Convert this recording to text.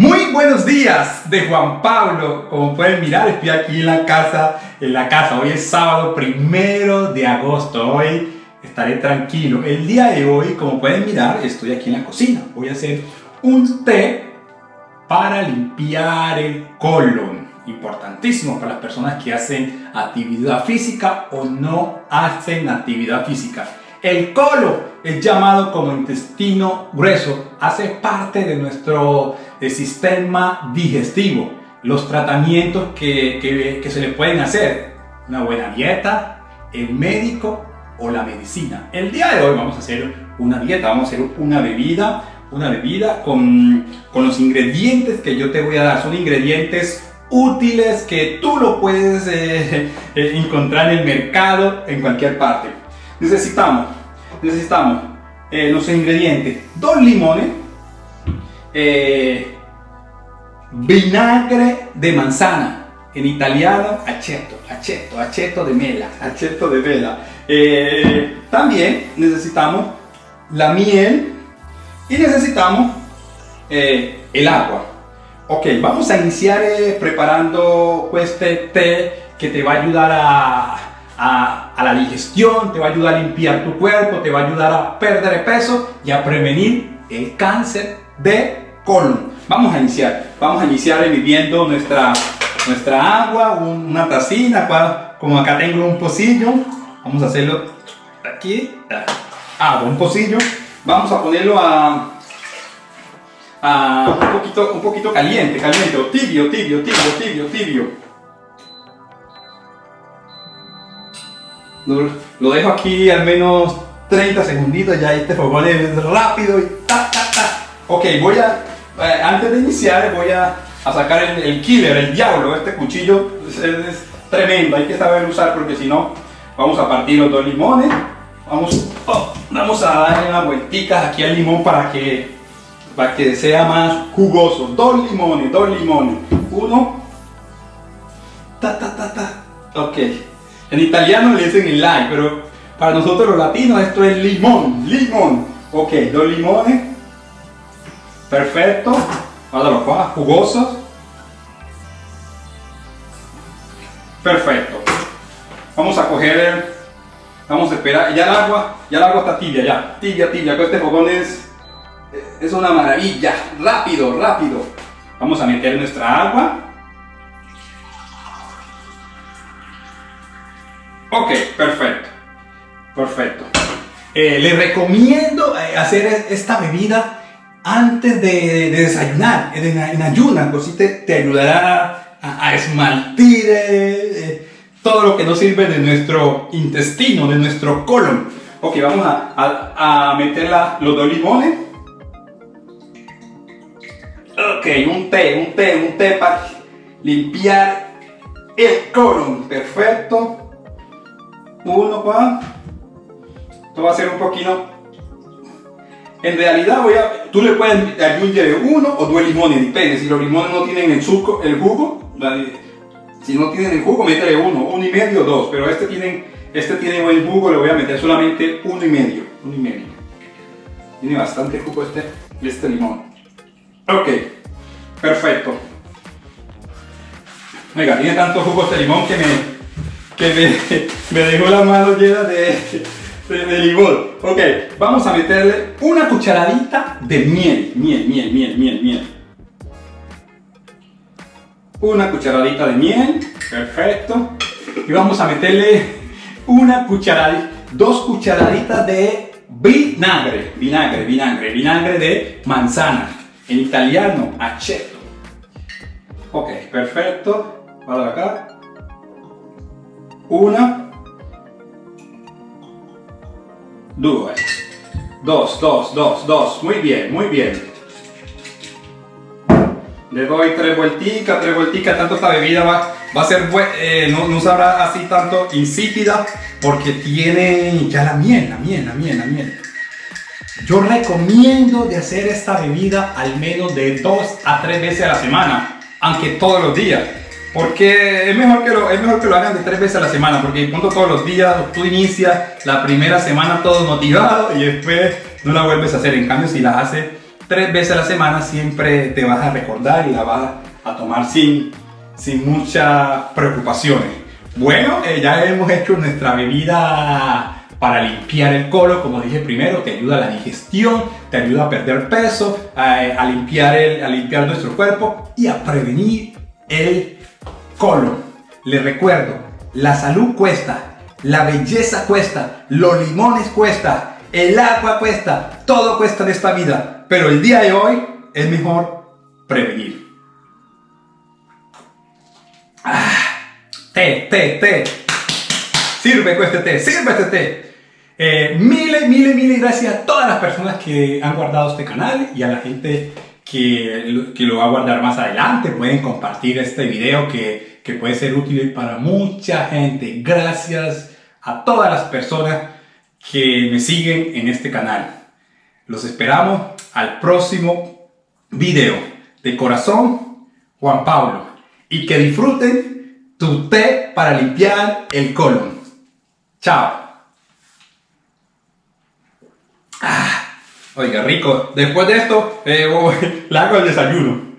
Muy buenos días de Juan Pablo. Como pueden mirar, estoy aquí en la casa. En la casa. Hoy es sábado primero de agosto. Hoy estaré tranquilo. El día de hoy, como pueden mirar, estoy aquí en la cocina. Voy a hacer un té para limpiar el colon. Importantísimo para las personas que hacen actividad física o no hacen actividad física. El colon es llamado como intestino grueso, hace parte de nuestro sistema digestivo. Los tratamientos que, que, se le pueden hacer, una buena dieta, el médico o la medicina. El día de hoy vamos a hacer una dieta, vamos a hacer una bebida, una bebida con, con los ingredientes que yo te voy a dar. Son ingredientes útiles que tú lo puedes eh, eh, encontrar en el mercado en cualquier parte necesitamos, necesitamos eh, los ingredientes, dos limones, eh, vinagre de manzana, en italiano aceto, aceto, aceto de mela, aceto de vela. Eh, también necesitamos la miel y necesitamos el agua. Ok, vamos a iniciar preparando pues, este té que te va a ayudar a a, la digestión, te va a ayudar a limpiar tu cuerpo, te va a ayudar a perder peso y a prevenir el cáncer de colon. Vamos a iniciar, vamos a iniciar viviendo nuestra, nuestra agua, una tacina, como acá tengo un pocillo, vamos a hacerlo aquí, agua, un pocillo, vamos a ponerlo a, a un, poquito, un poquito caliente, caliente, tibio, tibio, tibio, tibio, tibio. Lo dejo aquí al menos 30 segunditos, ya este fogón es rápido y ta, ta, ta. Ok, voy a, eh, antes de iniciar voy a, a sacar el, killer, el diablo, este cuchillo es, tremendo, hay que saber usar porque si no vamos a partir los dos limones, vamos, oh, vamos a darle unas vuelticas aquí al limón para que, para que sea más jugoso, dos limones, dos limones, uno, ta ta ta ta, ok, en italiano le dicen el lime, pero para nosotros los latinos esto es limón, limón. Ok, dos limones. Perfecto. Qua, jugosos. Perfecto. Vamos a coger, vamos a esperar, ya el agua, ya el agua está tibia, ya, tibia, tibia, este fogón es, es una maravilla, rápido, rápido. Vamos a meter nuestra agua. Ok, perfecto. Perfecto. Eh, le recomiendo eh, hacer esta bebida antes de, desayunar, en, ayunas, así te, ayudará a, esmaltir eh, todo lo que nos sirve de nuestro intestino, de nuestro colon. Ok, vamos a, a, meter los dos limones. Ok, un té, un té, un té para limpiar el colon. Perfecto uno pa. Esto va a ser un poquito en realidad voy a tú le puedes añadir uno o dos limones depende. Si los limones no tienen el suco el jugo si no tienen el jugo métele uno uno y medio dos. Pero este tiene este tiene buen jugo le voy a meter solamente uno y medio uno y medio. Tiene bastante jugo este este limón. Ok perfecto. Venga, tiene tanto jugo este limón que me que me, dejó la mano llena de, de, limón. Ok, vamos a meterle una cucharadita de miel, miel, miel, miel, miel, miel. Una cucharadita de miel, perfecto. Y vamos a meterle una cucharadita, dos cucharaditas de vinagre, vinagre, vinagre, vinagre de manzana. En italiano, aceto. Ok, perfecto. Vado acá. Una, dos, dos, dos, dos, dos. Muy bien, muy bien. Le doy tres vuelticas, tres vuelticas, tanto esta bebida va, va a ser, eh, no, no sabrá así tanto insípida porque tiene ya la miel, la miel, la miel, la miel. Yo recomiendo de hacer esta bebida al menos de dos a tres veces a la semana, aunque todos los días. Porque es mejor, que lo, es mejor que lo hagan de tres veces a la semana, porque punto todos los días tú inicias la primera semana todo motivado y después no la vuelves a hacer. En cambio, si la haces tres veces a la semana siempre te vas a recordar y la vas a tomar sin, sin muchas preocupaciones. Bueno, eh, ya hemos hecho nuestra bebida para limpiar el colon, como dije primero, te ayuda a la digestión, te ayuda a perder peso, a, limpiar, el, a limpiar nuestro cuerpo y a prevenir el colon. Les recuerdo, la salud cuesta, la belleza cuesta, los limones cuesta, el agua cuesta, todo cuesta en esta vida, pero el día de hoy es mejor prevenir. Ah, té, té. Sirve este té, sirve este té. Eh, miles, miles, miles gracias a todas las personas que han guardado este canal y a la gente que, que lo va a guardar más adelante. Pueden compartir este video que, que puede ser útil para mucha gente. Gracias a todas las personas que me siguen en este canal. Los esperamos al próximo video. De corazón, Juan Pablo. Y que disfruten tu té para limpiar el colon. Chao. Ah, oiga, rico. Después de esto, eh, le hago el desayuno.